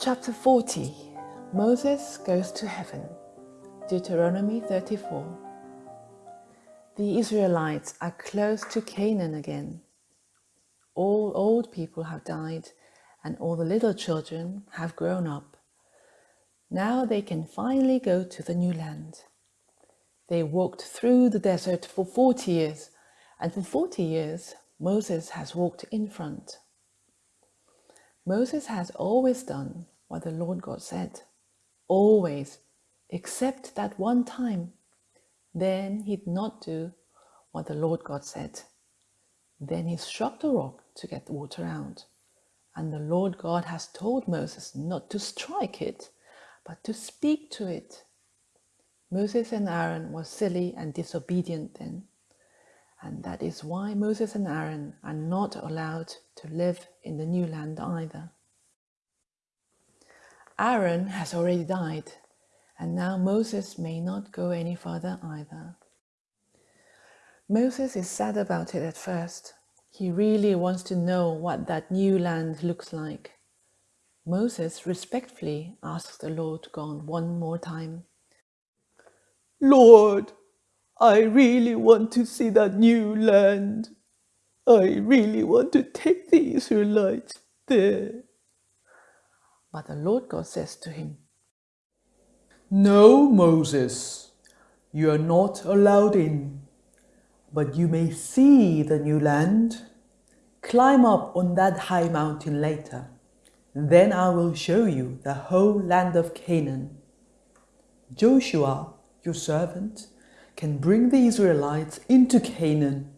Chapter 40 Moses goes to heaven. Deuteronomy 34 The Israelites are close to Canaan again. All old people have died and all the little children have grown up. Now they can finally go to the new land. They walked through the desert for 40 years and for 40 years Moses has walked in front. Moses has always done what the Lord God said. Always, except that one time. Then he'd not do what the Lord God said. Then he struck the rock to get the water out. And the Lord God has told Moses not to strike it, but to speak to it. Moses and Aaron were silly and disobedient then. And that is why Moses and Aaron are not allowed to live in the new land either. Aaron has already died, and now Moses may not go any further either. Moses is sad about it at first. He really wants to know what that new land looks like. Moses respectfully asks the Lord God one more time. Lord, I really want to see that new land. I really want to take the Israelites there. But the Lord God says to him, No, Moses, you are not allowed in, but you may see the new land. Climb up on that high mountain later. Then I will show you the whole land of Canaan. Joshua, your servant, can bring the Israelites into Canaan.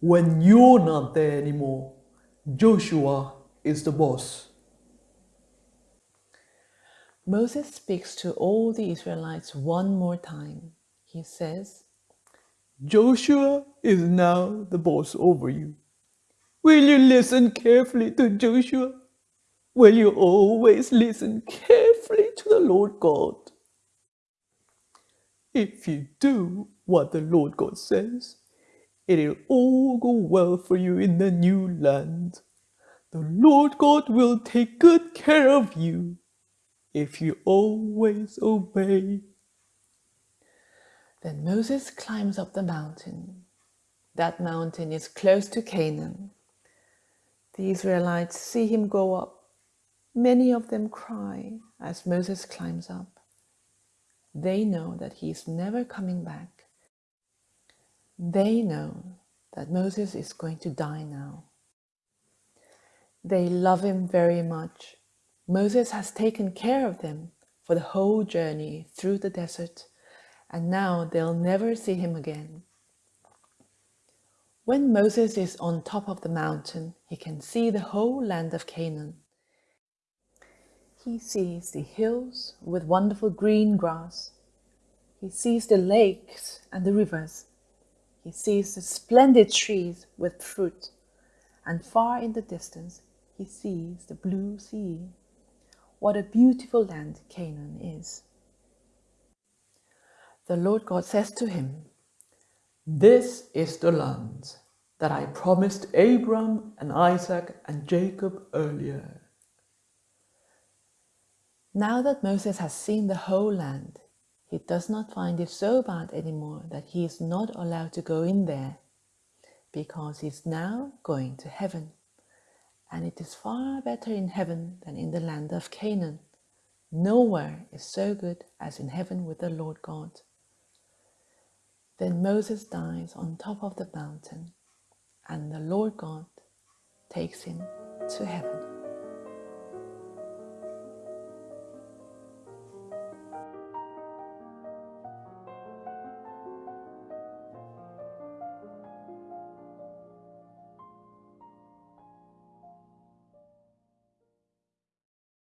When you're not there anymore, Joshua is the boss. Moses speaks to all the Israelites one more time. He says, Joshua is now the boss over you. Will you listen carefully to Joshua? Will you always listen carefully to the Lord God? If you do what the Lord God says, it'll all go well for you in the new land. The Lord God will take good care of you if you always obey. Then Moses climbs up the mountain. That mountain is close to Canaan. The Israelites see him go up. Many of them cry as Moses climbs up. They know that he is never coming back. They know that Moses is going to die now. They love him very much Moses has taken care of them for the whole journey through the desert, and now they'll never see him again. When Moses is on top of the mountain, he can see the whole land of Canaan. He sees the hills with wonderful green grass. He sees the lakes and the rivers. He sees the splendid trees with fruit. And far in the distance, he sees the blue sea what a beautiful land Canaan is. The Lord God says to him, This is the land that I promised Abram and Isaac and Jacob earlier. Now that Moses has seen the whole land, he does not find it so bad anymore that he is not allowed to go in there, because he is now going to heaven and it is far better in heaven than in the land of Canaan. Nowhere is so good as in heaven with the Lord God. Then Moses dies on top of the mountain, and the Lord God takes him to heaven.